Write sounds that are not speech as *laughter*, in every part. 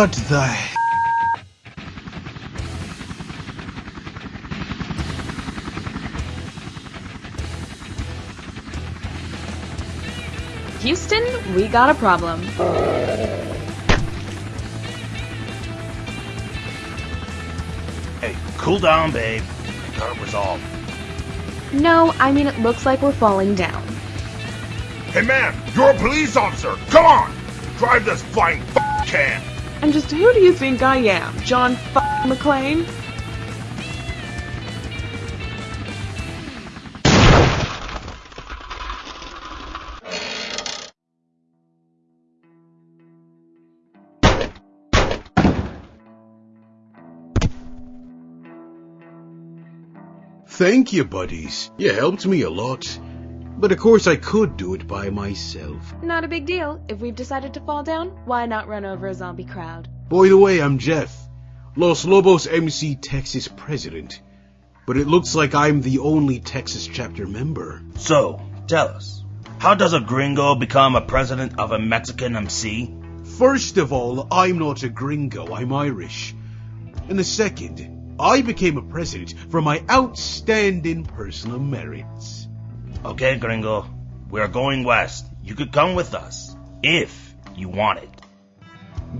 What the Houston, we got a problem. Hey, cool down, babe. Got it resolved. No, I mean it looks like we're falling down. Hey man, you're a police officer. Come on, drive this flying f- can. And just who do you think I am? John F McClane? Thank you, buddies. You helped me a lot. But of course I could do it by myself. Not a big deal. If we've decided to fall down, why not run over a zombie crowd? By the way, I'm Jeff, Los Lobos MC Texas president. But it looks like I'm the only Texas chapter member. So, tell us, how does a gringo become a president of a Mexican MC? First of all, I'm not a gringo, I'm Irish. And the second, I became a president for my outstanding personal merits. Okay, gringo, we're going west. You could come with us, if you want it.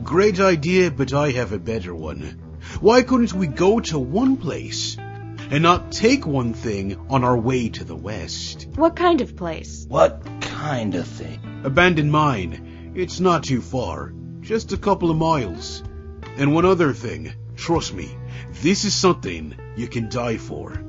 Great idea, but I have a better one. Why couldn't we go to one place and not take one thing on our way to the west? What kind of place? What kind of thing? Abandoned mine. It's not too far. Just a couple of miles. And one other thing. Trust me, this is something you can die for.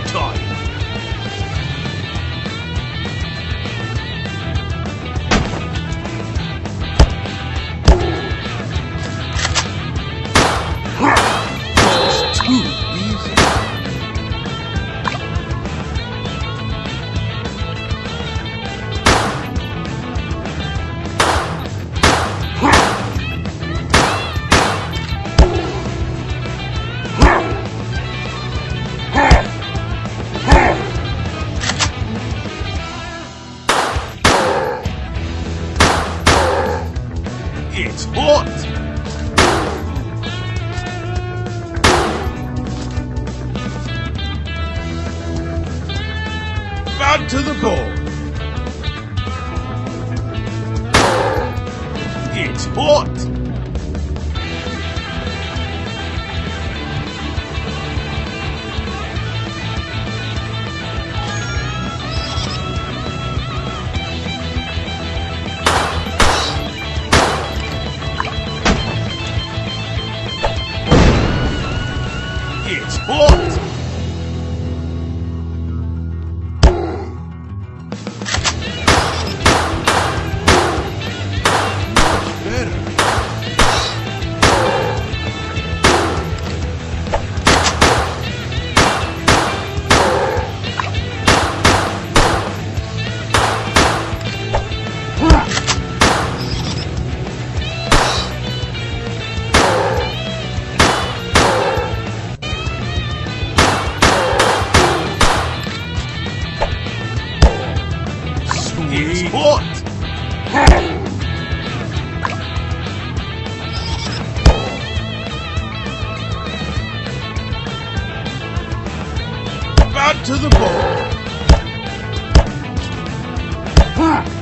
Showtime! out to the ball. Huh.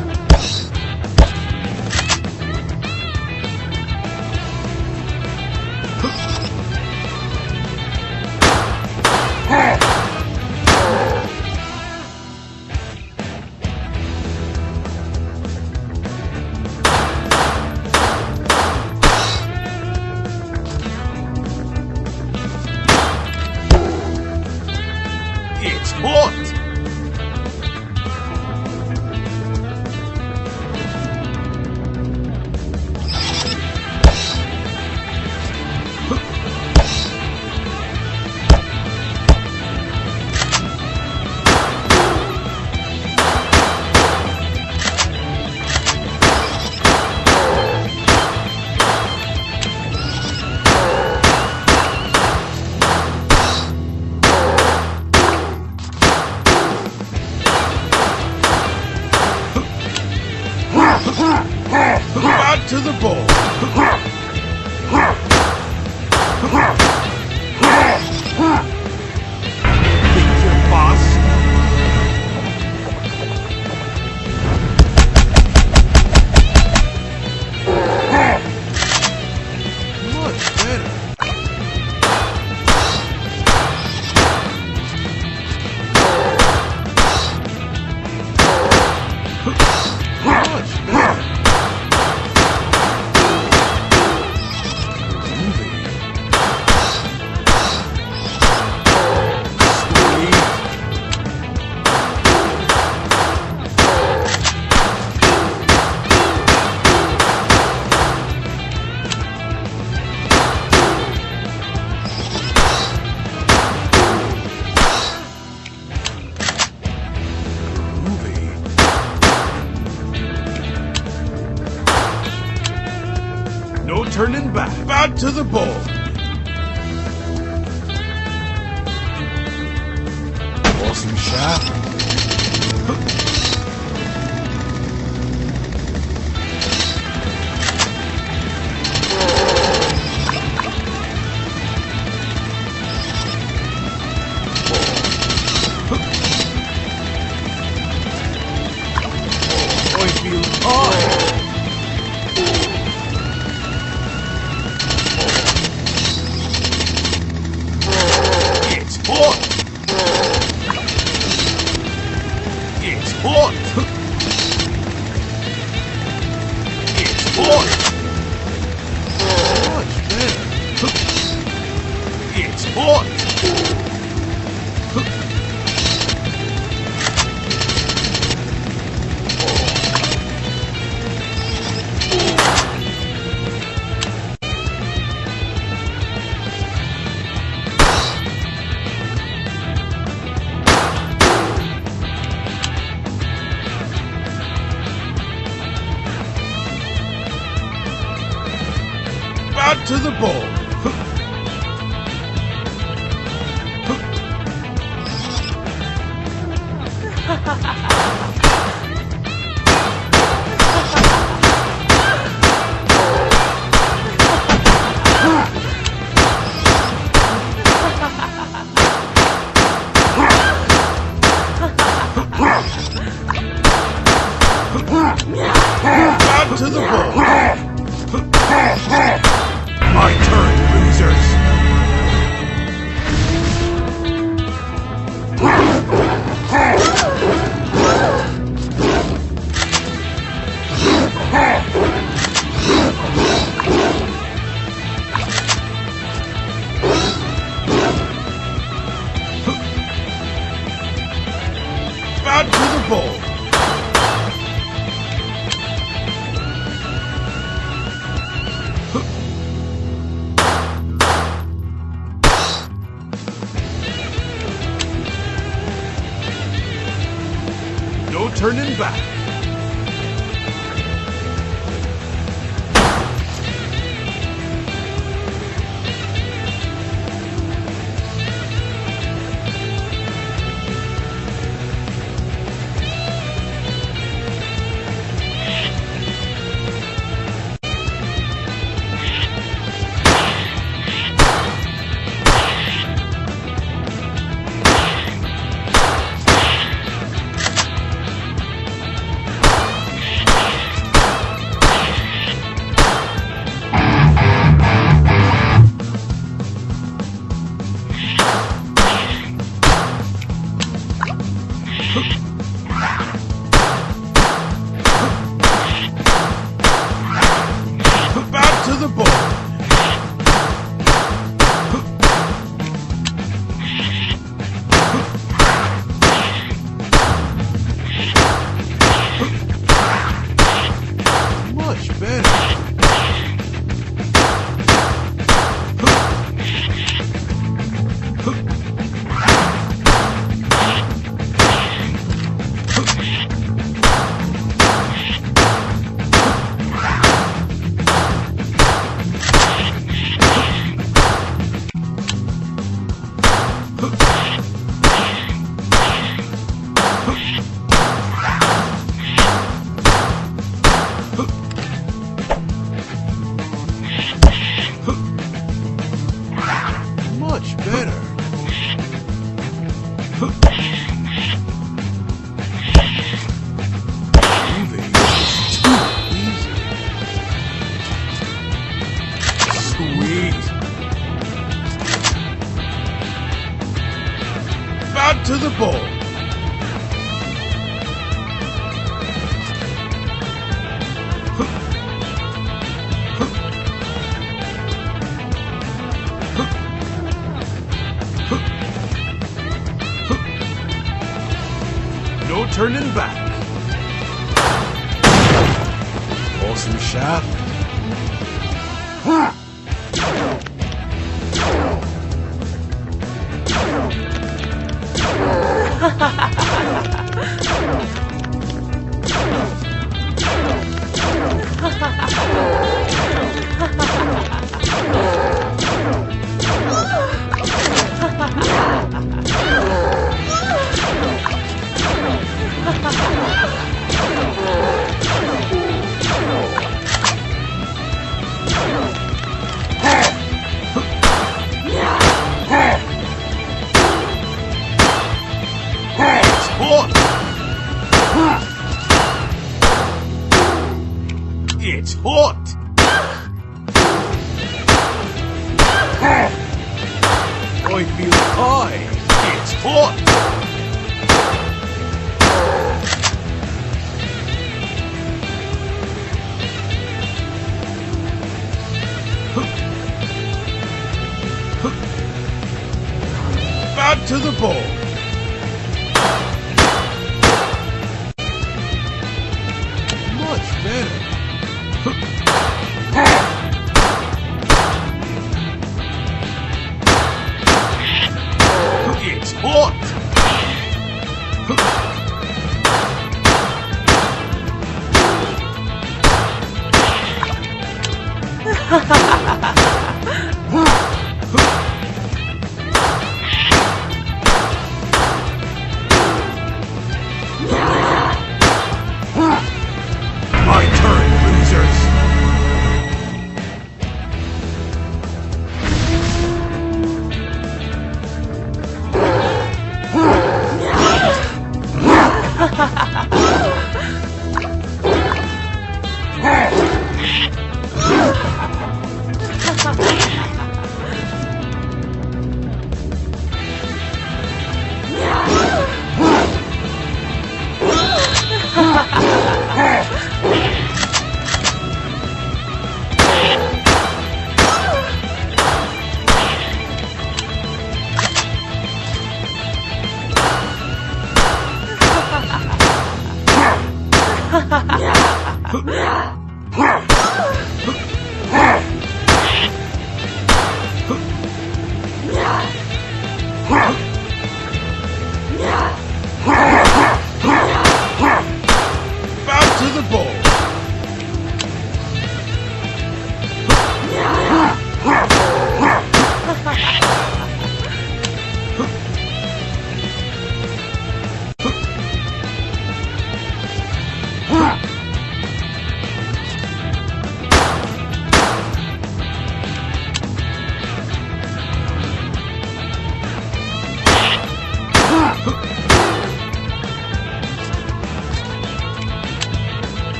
To the ball. turning back. Awesome shot. Huh. Sport! 哈哈。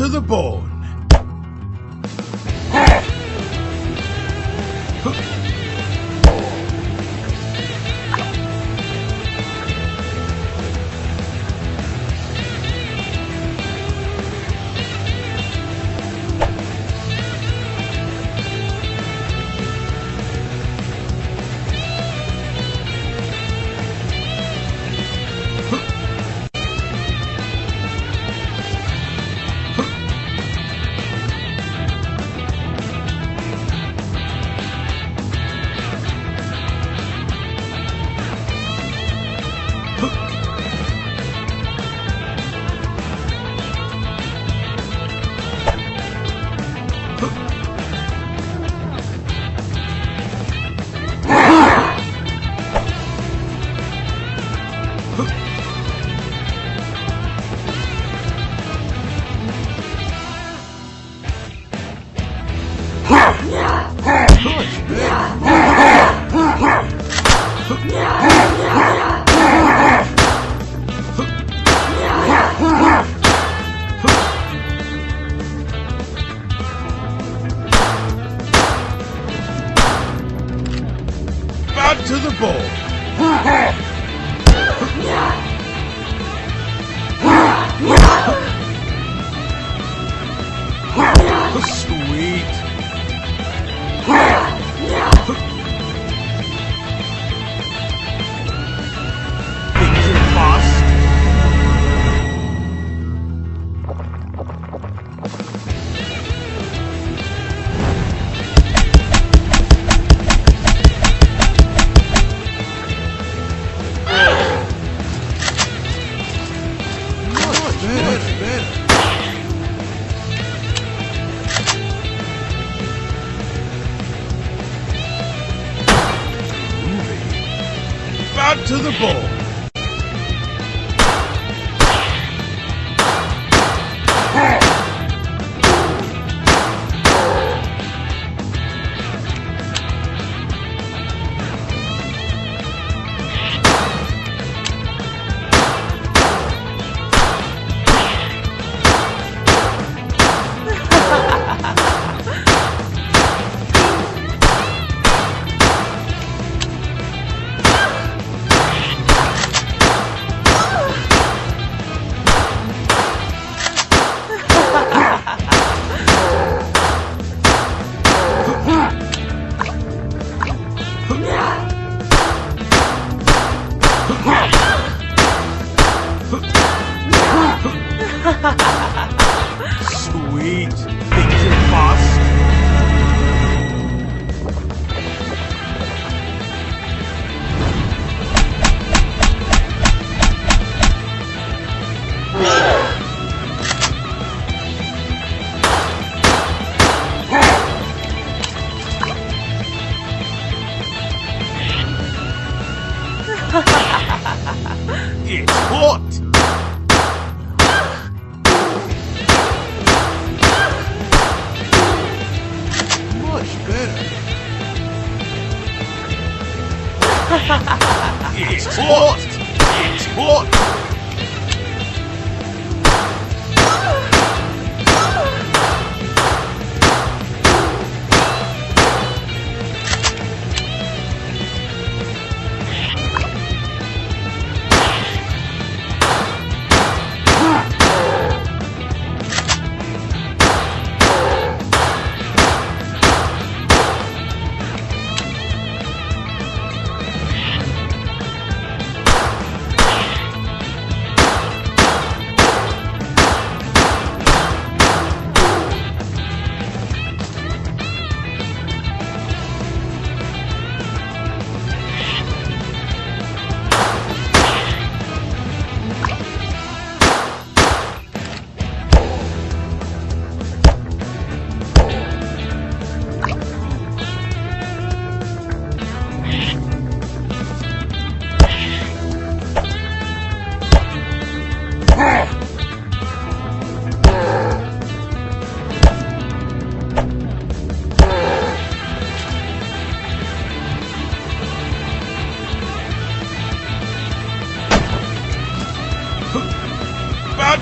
to the board.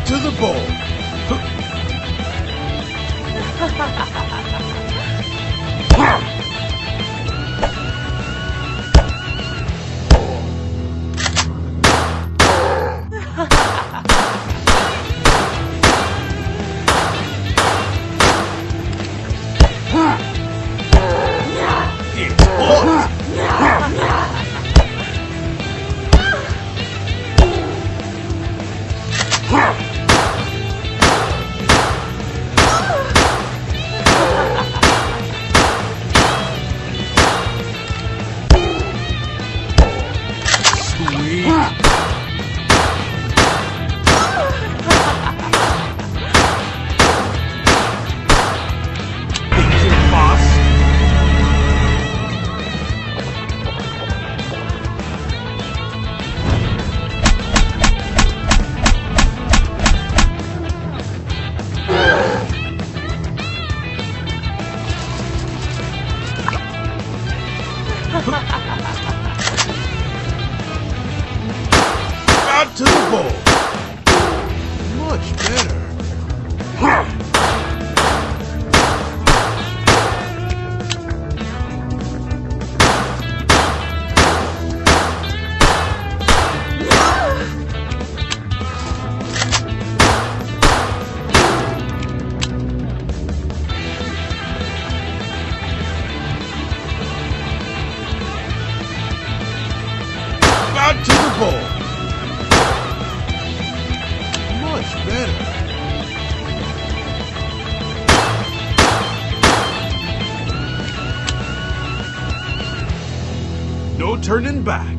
To the ball. *laughs* Ah! Turning back.